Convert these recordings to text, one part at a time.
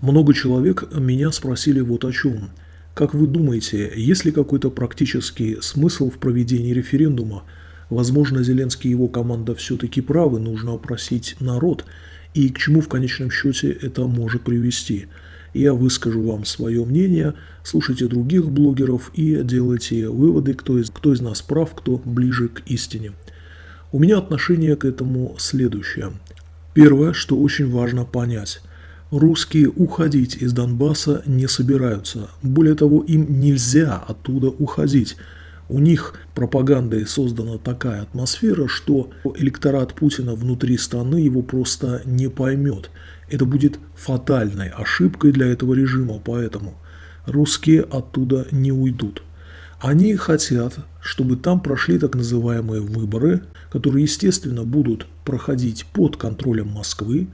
Много человек меня спросили вот о чем. Как вы думаете, есть ли какой-то практический смысл в проведении референдума? Возможно, Зеленский и его команда все-таки правы, нужно опросить народ. И к чему в конечном счете это может привести? Я выскажу вам свое мнение, слушайте других блогеров и делайте выводы, кто из, кто из нас прав, кто ближе к истине. У меня отношение к этому следующее. Первое, что очень важно понять. Русские уходить из Донбасса не собираются. Более того, им нельзя оттуда уходить. У них пропагандой создана такая атмосфера, что электорат Путина внутри страны его просто не поймет. Это будет фатальной ошибкой для этого режима, поэтому русские оттуда не уйдут. Они хотят, чтобы там прошли так называемые выборы, которые, естественно, будут проходить под контролем Москвы,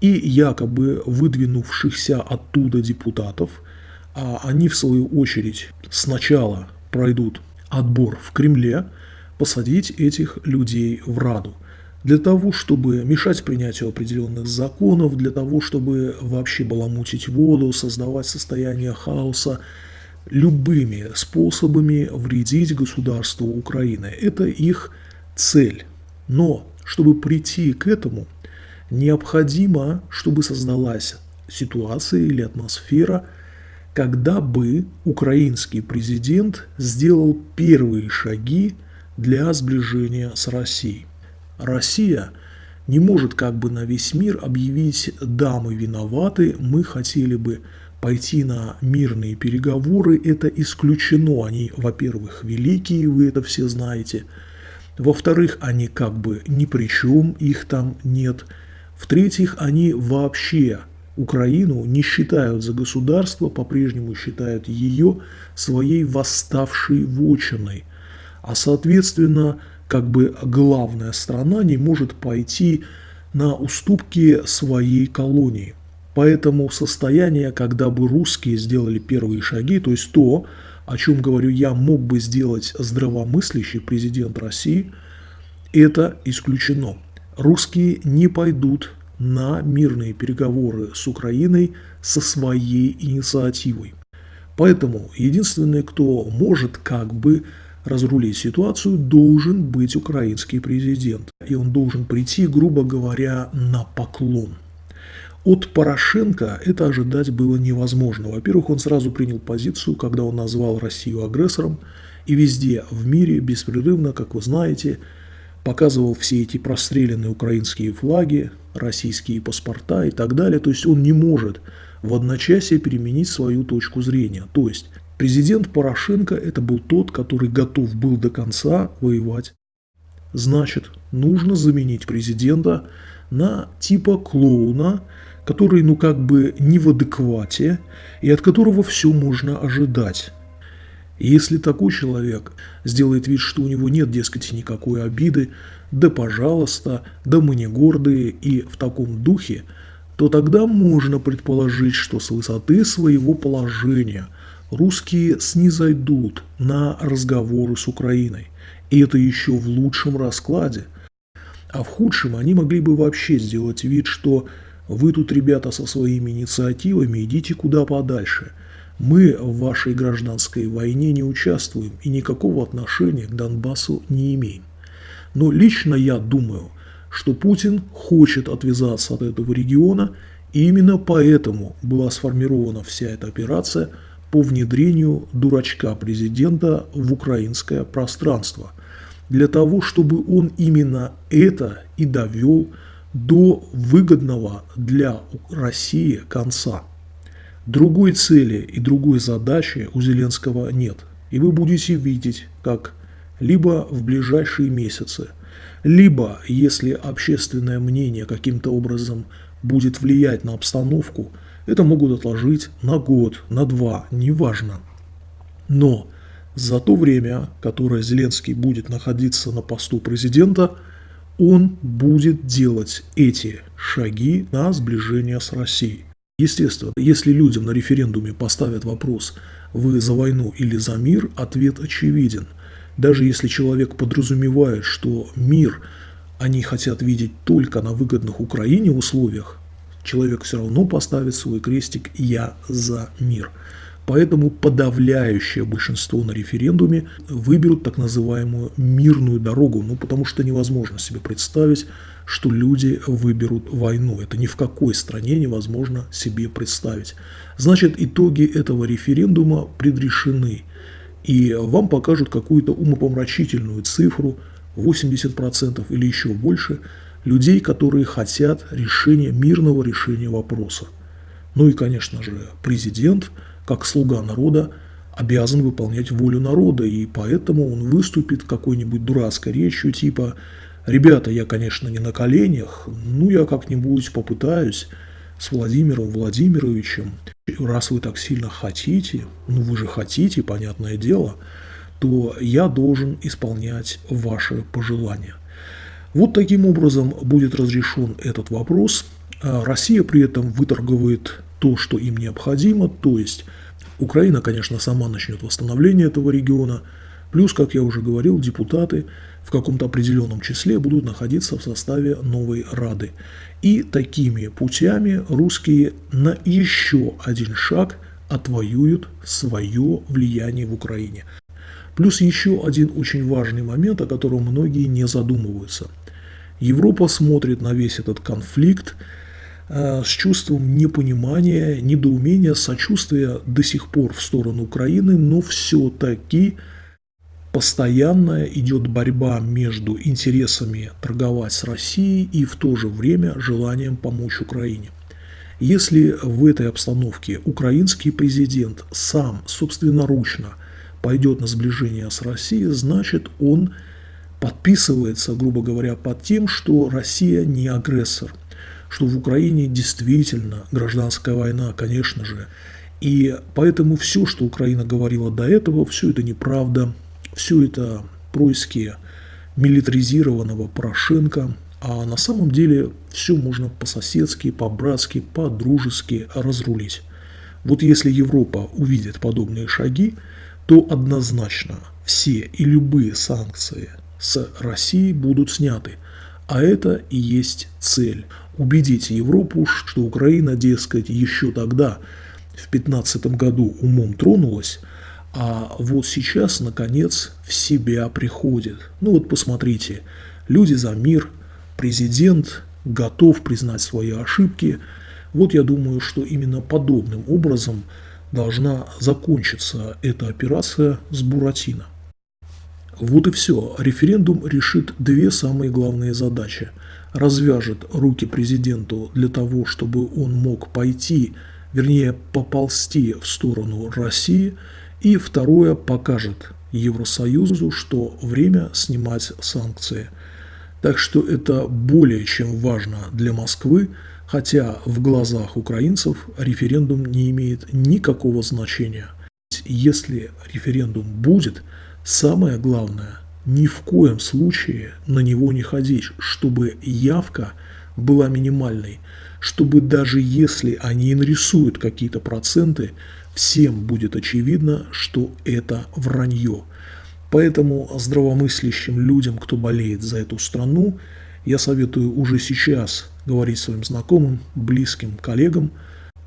и якобы выдвинувшихся оттуда депутатов, а они в свою очередь сначала пройдут отбор в Кремле, посадить этих людей в Раду. Для того, чтобы мешать принятию определенных законов, для того, чтобы вообще баламутить воду, создавать состояние хаоса, любыми способами вредить государству Украины. Это их цель. Но чтобы прийти к этому – необходимо, чтобы создалась ситуация или атмосфера, когда бы украинский президент сделал первые шаги для сближения с Россией. Россия не может как бы на весь мир объявить «да, мы виноваты, мы хотели бы пойти на мирные переговоры». Это исключено. Они, во-первых, великие, вы это все знаете. Во-вторых, они как бы ни при чем, их там нет – в-третьих, они вообще Украину не считают за государство, по-прежнему считают ее своей восставшей вотчиной. А соответственно, как бы главная страна не может пойти на уступки своей колонии. Поэтому состояние, когда бы русские сделали первые шаги, то есть то, о чем, говорю я, мог бы сделать здравомыслящий президент России, это исключено русские не пойдут на мирные переговоры с Украиной со своей инициативой. Поэтому единственный, кто может как бы разрулить ситуацию, должен быть украинский президент. И он должен прийти, грубо говоря, на поклон. От Порошенко это ожидать было невозможно. Во-первых, он сразу принял позицию, когда он назвал Россию агрессором, и везде в мире беспрерывно, как вы знаете, показывал все эти простреленные украинские флаги, российские паспорта и так далее. То есть он не может в одночасье переменить свою точку зрения. То есть президент Порошенко это был тот, который готов был до конца воевать. Значит, нужно заменить президента на типа клоуна, который ну как бы не в адеквате и от которого все можно ожидать. Если такой человек сделает вид, что у него нет, дескать, никакой обиды, да пожалуйста, да мы не гордые и в таком духе, то тогда можно предположить, что с высоты своего положения русские снизойдут на разговоры с Украиной. И это еще в лучшем раскладе. А в худшем они могли бы вообще сделать вид, что вы тут, ребята, со своими инициативами идите куда подальше – мы в вашей гражданской войне не участвуем и никакого отношения к Донбассу не имеем. Но лично я думаю, что Путин хочет отвязаться от этого региона, и именно поэтому была сформирована вся эта операция по внедрению дурачка президента в украинское пространство, для того, чтобы он именно это и довел до выгодного для России конца. Другой цели и другой задачи у Зеленского нет. И вы будете видеть, как либо в ближайшие месяцы, либо, если общественное мнение каким-то образом будет влиять на обстановку, это могут отложить на год, на два, неважно. Но за то время, которое Зеленский будет находиться на посту президента, он будет делать эти шаги на сближение с Россией. Естественно, если людям на референдуме поставят вопрос «Вы за войну или за мир?», ответ очевиден. Даже если человек подразумевает, что мир они хотят видеть только на выгодных Украине условиях, человек все равно поставит свой крестик «Я за мир». Поэтому подавляющее большинство на референдуме выберут так называемую мирную дорогу, ну потому что невозможно себе представить, что люди выберут войну. Это ни в какой стране невозможно себе представить. Значит, итоги этого референдума предрешены. И вам покажут какую-то умопомрачительную цифру, 80% или еще больше, людей, которые хотят решения, мирного решения вопроса. Ну и, конечно же, президент – как слуга народа, обязан выполнять волю народа, и поэтому он выступит какой-нибудь дурацкой речью типа «Ребята, я, конечно, не на коленях, ну я как-нибудь попытаюсь с Владимиром Владимировичем, раз вы так сильно хотите, ну вы же хотите, понятное дело, то я должен исполнять ваши пожелания». Вот таким образом будет разрешен этот вопрос. А Россия при этом выторговывает то, что им необходимо, то есть Украина, конечно, сама начнет восстановление этого региона, плюс, как я уже говорил, депутаты в каком-то определенном числе будут находиться в составе новой Рады. И такими путями русские на еще один шаг отвоюют свое влияние в Украине. Плюс еще один очень важный момент, о котором многие не задумываются. Европа смотрит на весь этот конфликт с чувством непонимания, недоумения, сочувствия до сих пор в сторону Украины, но все-таки постоянно идет борьба между интересами торговать с Россией и в то же время желанием помочь Украине. Если в этой обстановке украинский президент сам собственноручно пойдет на сближение с Россией, значит он подписывается, грубо говоря, под тем, что Россия не агрессор – что в Украине действительно гражданская война, конечно же. И поэтому все, что Украина говорила до этого, все это неправда, все это происки милитаризированного Порошенко, а на самом деле все можно по-соседски, по-братски, по-дружески разрулить. Вот если Европа увидит подобные шаги, то однозначно все и любые санкции с Россией будут сняты. А это и есть цель убедить Европу, что Украина, дескать, еще тогда, в 15 году умом тронулась, а вот сейчас, наконец, в себя приходит. Ну вот посмотрите, люди за мир, президент готов признать свои ошибки. Вот я думаю, что именно подобным образом должна закончиться эта операция с Буратино. Вот и все. Референдум решит две самые главные задачи – развяжет руки президенту для того, чтобы он мог пойти, вернее поползти в сторону России, и второе покажет Евросоюзу, что время снимать санкции. Так что это более чем важно для Москвы, хотя в глазах украинцев референдум не имеет никакого значения. Если референдум будет, самое главное – ни в коем случае на него не ходить, чтобы явка была минимальной, чтобы даже если они нарисуют какие-то проценты, всем будет очевидно, что это вранье. Поэтому здравомыслящим людям, кто болеет за эту страну, я советую уже сейчас говорить своим знакомым, близким, коллегам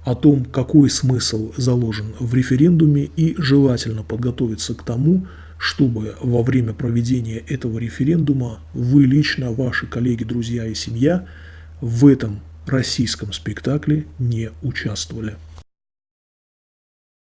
о том, какой смысл заложен в референдуме и желательно подготовиться к тому, чтобы во время проведения этого референдума вы лично, ваши коллеги, друзья и семья в этом российском спектакле не участвовали.